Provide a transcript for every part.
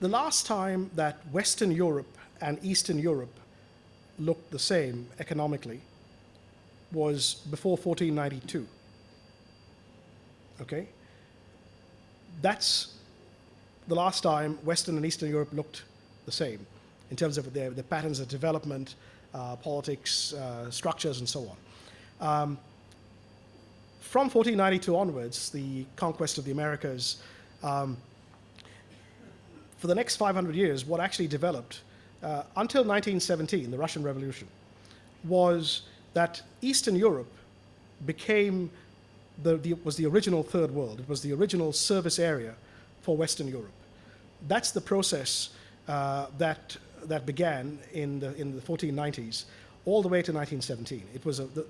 the last time that Western Europe and Eastern Europe looked the same economically was before 1492. Okay? That's the last time Western and Eastern Europe looked the same in terms of their, their patterns of development, uh, politics, uh, structures, and so on. Um, from 1492 onwards, the conquest of the Americas, um, for the next 500 years, what actually developed uh, until 1917, the Russian Revolution, was that Eastern Europe became the, the, was the original third world. It was the original service area for Western Europe. That's the process uh, that, that began in the, in the 1490s all the way to 1917. It was a, the,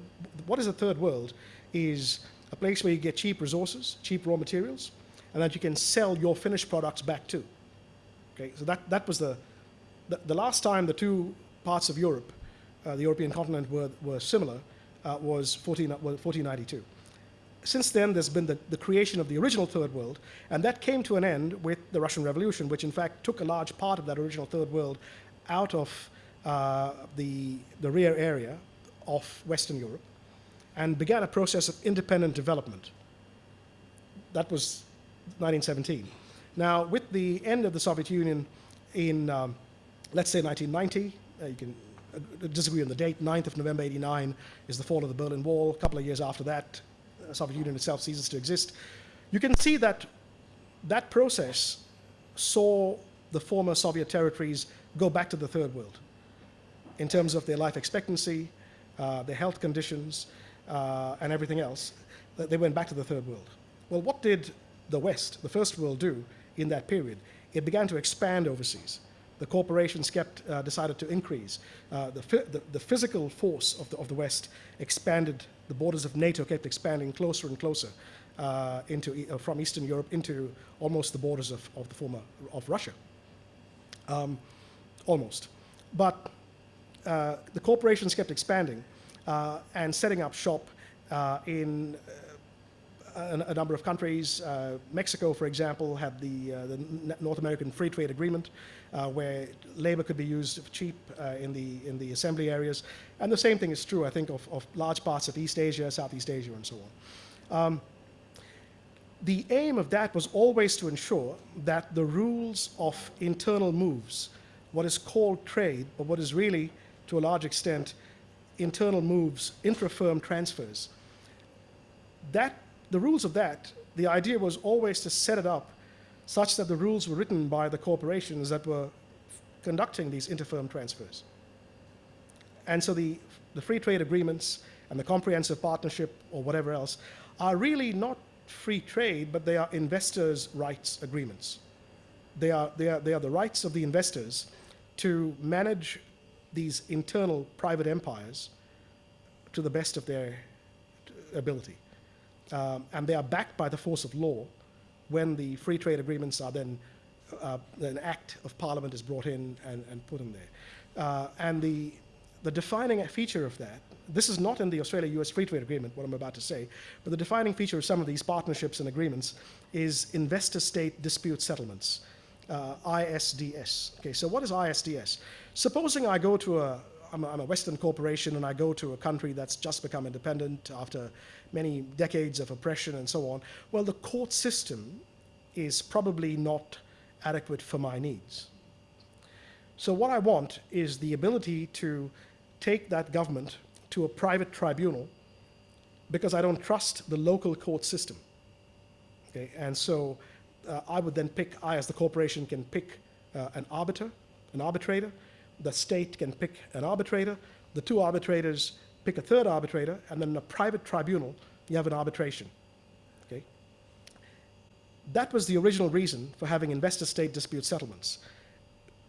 what is a third world is a place where you get cheap resources, cheap raw materials, and that you can sell your finished products back to. Okay, so that, that was the, the, the last time the two parts of Europe, uh, the European continent, were, were similar uh, was 14, 1492. Since then, there's been the, the creation of the original Third World, and that came to an end with the Russian Revolution, which in fact took a large part of that original Third World out of uh, the, the rear area of Western Europe and began a process of independent development. That was 1917. Now, with the end of the Soviet Union in, um, let's say 1990, uh, you can uh, disagree on the date, 9th of November 89 is the fall of the Berlin Wall. A couple of years after that, the Soviet Union itself ceases to exist. You can see that that process saw the former Soviet territories go back to the third world in terms of their life expectancy, uh, their health conditions, uh, and everything else. They went back to the third world. Well, what did the West, the first world, do in that period, it began to expand overseas. The corporations kept, uh, decided to increase. Uh, the, the, the, physical force of the, of the West expanded, the borders of NATO kept expanding closer and closer uh, into, uh, from Eastern Europe into almost the borders of, of the former, of Russia. Um, almost. But uh, the corporations kept expanding uh, and setting up shop in a, a, number of countries. Uh, Mexico, for example, had the, uh, the North American Free Trade Agreement, uh, where labor could be used cheap uh, in, the, in the assembly areas. And the same thing is true, I think, of, of large parts of East Asia, Southeast Asia, and so on. Um, the aim of that was always to ensure that the rules of internal moves, what is called trade, but what is really, to a large extent, internal moves, intra-firm transfers, that the rules of that, the idea was always to set it up such that the rules were written by the corporations that were conducting these interfirm transfers. And so the, the free trade agreements and the comprehensive partnership or whatever else are really not free trade, but they are investors' rights agreements. They are, they, are, they are the rights of the investors to manage these internal private empires to the best of their ability um, and they are backed by the force of law when the free trade agreements are then, uh, an act of parliament is brought in and, and put in there. Uh, and the, the defining feature of that, this is not in the Australia-US Free Trade Agreement, what I'm about to say, but the defining feature of some of these partnerships and agreements is investor-state dispute settlements, uh, ISDS. Okay, so what is ISDS? Supposing I go to a, I'm a, I'm a Western corporation and I go to a country that's just become independent after many decades of oppression and so on, well, the court system is probably not adequate for my needs. So what I want is the ability to take that government to a private tribunal because I don't trust the local court system. Okay, and so uh, I would then pick, I as the corporation can pick uh, an arbiter, an arbitrator, the state can pick an arbitrator, the two arbitrators pick a third arbitrator, and then in a private tribunal, you have an arbitration. Okay? That was the original reason for having investor-state dispute settlements.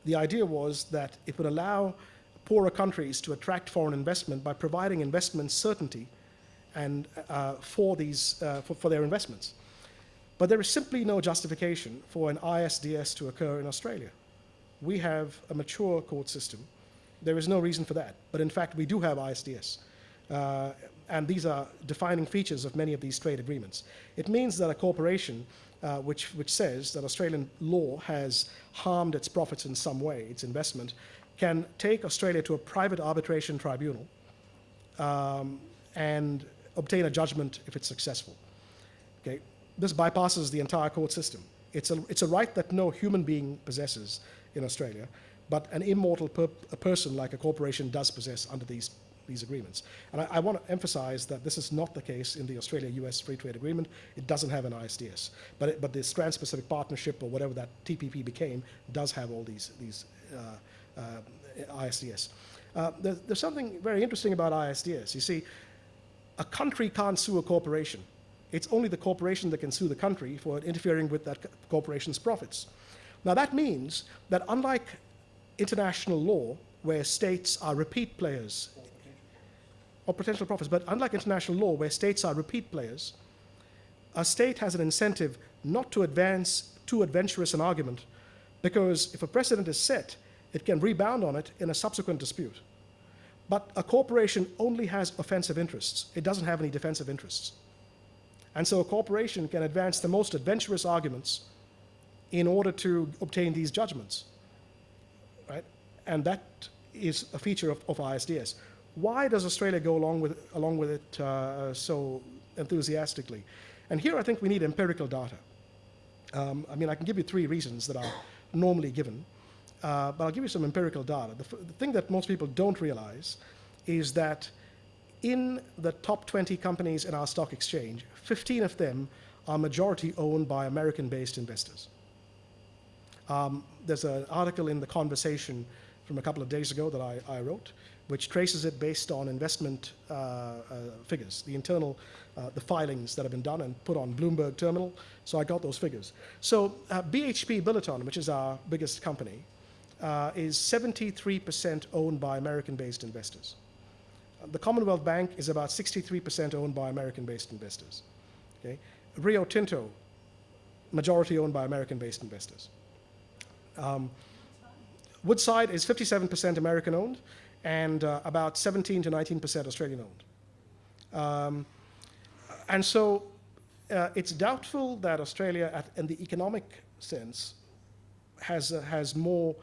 The idea was that it would allow poorer countries to attract foreign investment by providing investment certainty and uh, for, these, uh, for, for their investments. But there is simply no justification for an ISDS to occur in Australia. We have a mature court system. There is no reason for that. But in fact, we do have ISDS. Uh, and these are defining features of many of these trade agreements. It means that a corporation uh, which, which says that Australian law has harmed its profits in some way, its investment, can take Australia to a private arbitration tribunal um, and obtain a judgment if it's successful. Okay? This bypasses the entire court system. It's a, it's a right that no human being possesses in Australia, but an immortal per, person like a corporation does possess under these, these agreements. And I, I want to emphasize that this is not the case in the Australia-US Free Trade Agreement. It doesn't have an ISDS. But, it, but this Trans-Pacific Partnership, or whatever that TPP became, does have all these, these uh, uh, ISDS. Uh, there's, there's something very interesting about ISDS. You see, a country can't sue a corporation. It's only the corporation that can sue the country for interfering with that corporation's profits. Now that means that unlike international law, where states are repeat players, or potential profits, but unlike international law, where states are repeat players, a state has an incentive not to advance too adventurous an argument, because if a precedent is set, it can rebound on it in a subsequent dispute. But a corporation only has offensive interests. It doesn't have any defensive interests. And so a corporation can advance the most adventurous arguments in order to obtain these judgments, right? And that is a feature of, of ISDS. Why does Australia go along with, along with it uh, so enthusiastically? And here I think we need empirical data. Um, I mean, I can give you three reasons that are normally given, uh, but I'll give you some empirical data. The, the thing that most people don't realize is that in the top 20 companies in our stock exchange, 15 of them are majority owned by American-based investors. Um, there's an article in The Conversation from a couple of days ago that I, I wrote, which traces it based on investment uh, uh, figures, the internal, uh, the filings that have been done and put on Bloomberg Terminal. So I got those figures. So uh, BHP Billiton, which is our biggest company, uh, is 73% owned by American-based investors. The Commonwealth Bank is about 63% owned by American-based investors. Okay? Rio Tinto, majority owned by American-based investors. Um, Woodside is 57% American owned and uh, about 17 to 19% Australian owned. Um, and so uh, it's doubtful that Australia, at, in the economic sense, has, uh, has more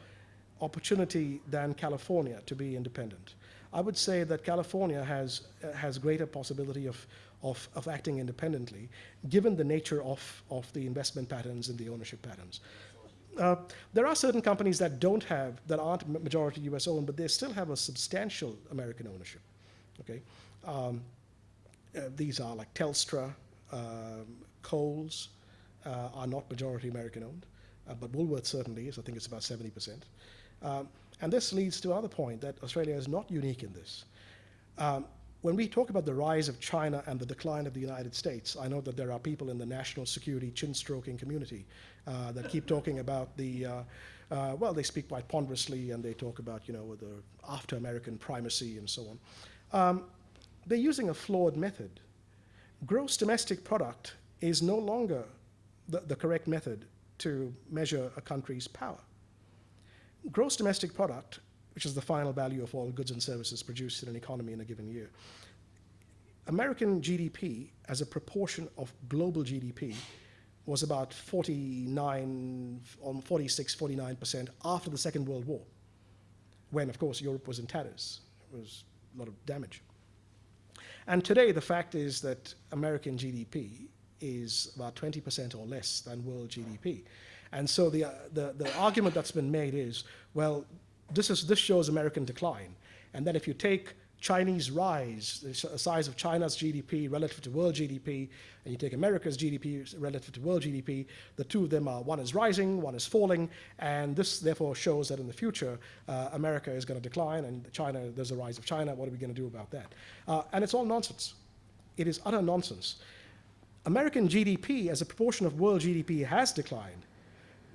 opportunity than California to be independent. I would say that California has, uh, has greater possibility of, of, of acting independently, given the nature of, of the investment patterns and the ownership patterns. Uh, there are certain companies that don't have, that aren't majority US owned, but they still have a substantial American ownership. Okay, um, uh, these are like Telstra, um, Coles uh, are not majority American owned, uh, but Woolworth certainly is. I think it's about 70%. Um, and this leads to another point that Australia is not unique in this. When we talk about the rise of China and the decline of the United States, I know that there are people in the national security chin-stroking community uh, that keep talking about the, uh, uh, well, they speak quite ponderously and they talk about, you know, the after American primacy and so on. Um, they're using a flawed method. Gross domestic product is no longer the, the correct method to measure a country's power. Gross domestic product which is the final value of all goods and services produced in an economy in a given year. American GDP as a proportion of global GDP was about 49, on 46, 49% after the Second World War, when, of course, Europe was in tatters. It was a lot of damage. And today, the fact is that American GDP is about 20% or less than world GDP. And so the, uh, the, the argument that's been made is, well, this, is, this shows American decline. And then if you take Chinese rise, the size of China's GDP relative to world GDP, and you take America's GDP relative to world GDP, the two of them are, one is rising, one is falling, and this therefore shows that in the future, uh, America is going to decline, and China, there's a rise of China, what are we going to do about that? Uh, and it's all nonsense. It is utter nonsense. American GDP as a proportion of world GDP has declined,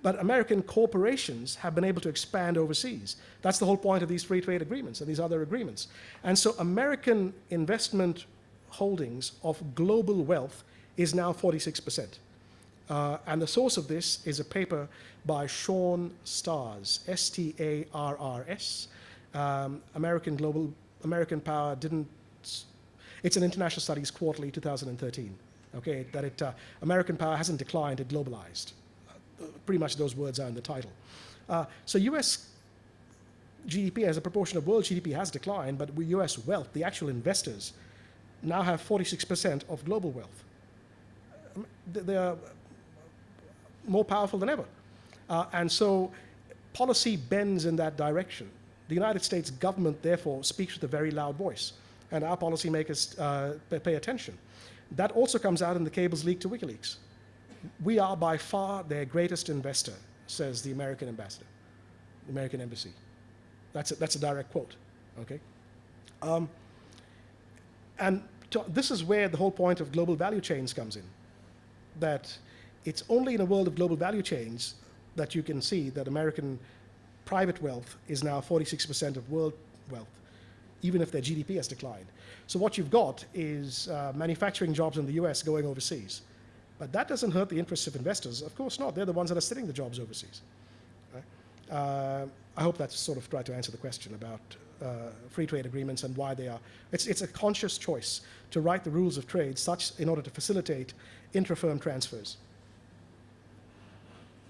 but American corporations have been able to expand overseas. That's the whole point of these free trade agreements and these other agreements. And so American investment holdings of global wealth is now 46%. Uh, and the source of this is a paper by Sean Starrs, S-T-A-R-R-S. Um, American Global, American Power didn't, it's an International Studies Quarterly 2013. Okay, that it, uh, American power hasn't declined, it globalized. Pretty much those words are in the title. Uh, so US GDP as a proportion of world GDP has declined, but US wealth, the actual investors, now have 46% of global wealth. Um, They are more powerful than ever. Uh, and so policy bends in that direction. The United States government, therefore, speaks with a very loud voice, and our policymakers uh, pay, pay attention. That also comes out in the cables leaked to WikiLeaks. We are by far their greatest investor, says the American ambassador, the American embassy. That's a, that's a direct quote, okay? Um, and to, this is where the whole point of global value chains comes in. That it's only in a world of global value chains that you can see that American private wealth is now 46% of world wealth, even if their GDP has declined. So what you've got is uh, manufacturing jobs in the US going overseas. But that doesn't hurt the interests of investors. Of course not. They're the ones that are sitting the jobs overseas. Uh, I hope that's sort of tried to answer the question about uh, free trade agreements and why they are. It's, it's a conscious choice to write the rules of trade such in order to facilitate intra-firm transfers.